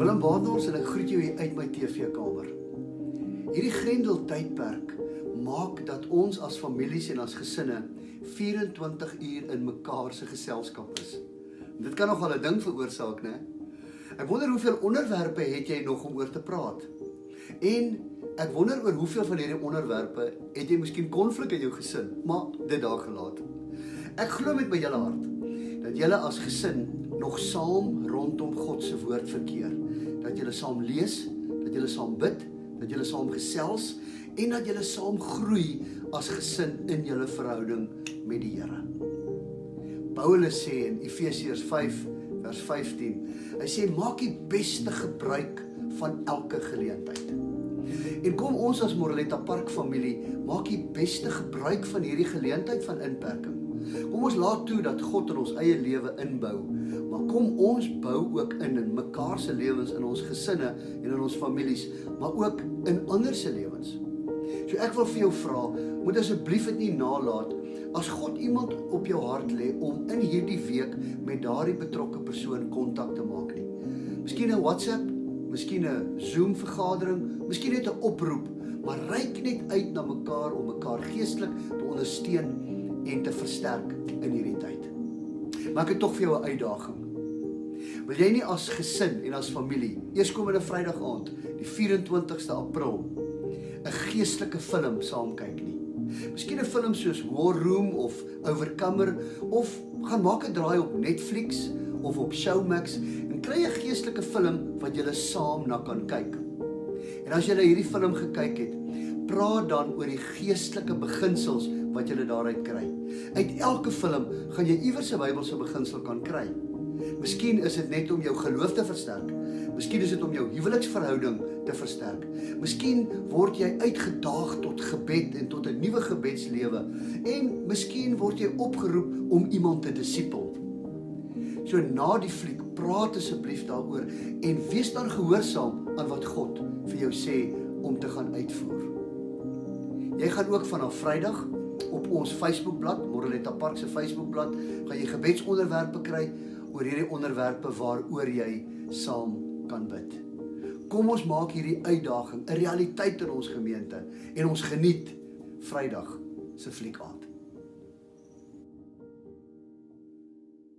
Wandels en ek groet jou hier uit my TV-kamer. Hierdie Grendel tydperk maak dat ons as families en as gesinne 24 uur in mekaar se geselskap is. Dit kan nogal 'n ding veroorsaak, né? Ek wonder hoeveel onderwerpe het jy nog om oor te praat? En ek wonder oor hoeveel van hierdie onderwerpe het jy miskien konflik in jou gesin, maar dit daar gelaat. Ek glo met my hele hart dat julle as gesin nog saam rondom God se woord verkeer. Dat julle saam lees, dat julle saam bid, dat julle saam gesels en dat julle saam groei as gesin in julle verhouding met die Here. Paulus sê in Efesiërs 5 vers 15, hy sê maak die beste gebruik van elke geleentheid. En kom ons as Moreletta Park familie, maak die beste gebruik van hierdie geleentheid van inperking. Kom ons laat toe dat God in ons eie lewe inbou, maar kom ons bou ook in in mekaar se lewens in ons gesinne en in ons families, maar ook in ander se lewens. So ek wil vir jou vra, moet asseblief dit nie nalat as God iemand op jou hart lê om in hierdie week met daardie betrokke persoon kontak te maak nie. Miskien 'n WhatsApp, miskien 'n Zoom vergadering, miskien net 'n oproep, maar reik net uit na mekaar om mekaar geestelik te ondersteun en te versterk in hierdie tyd. Maar ek het tog vir jou 'n uitdaging. Wil jy nie as gesin en as familie eerskomende Vrydag aand, die 24ste April, 'n geestelike film saam kyk nie? Miskien 'n film soos War Room of Overcomer of gaan maak 'n draai op Netflix of op Showmax en kry 'n geestelike film wat julle saam na kan kyk. En as jy hierdie film gekyk het, praat dan oor die geestelike beginsels wat jy daaruit kry. Uit elke film gaan jy iewers 'n Bybelse beginsel kan kry. Miskien is dit net om jou geloof te versterk. Miskien is dit om jou huweliksverhouding te versterk. Miskien word jy uitgedaag tot gebed en tot 'n nuwe gebedslewe en miskien word jy opgeroep om iemand te disipel. So na die fliek, praat asseblief daaroor en wees dan gehoorsaam aan wat God vir jou sê om te gaan uitvoer. Jy gaan ook vanaf Vrydag op ons Facebookblad, Moreletta Park se Facebookblad, gaan jy gebedsonderwerpe kry oor hierdie onderwerpe waaroor jy saam kan bid. Kom ons maak hierdie uitdaging 'n realiteit in ons gemeente en ons geniet Vrydag se fliek aan.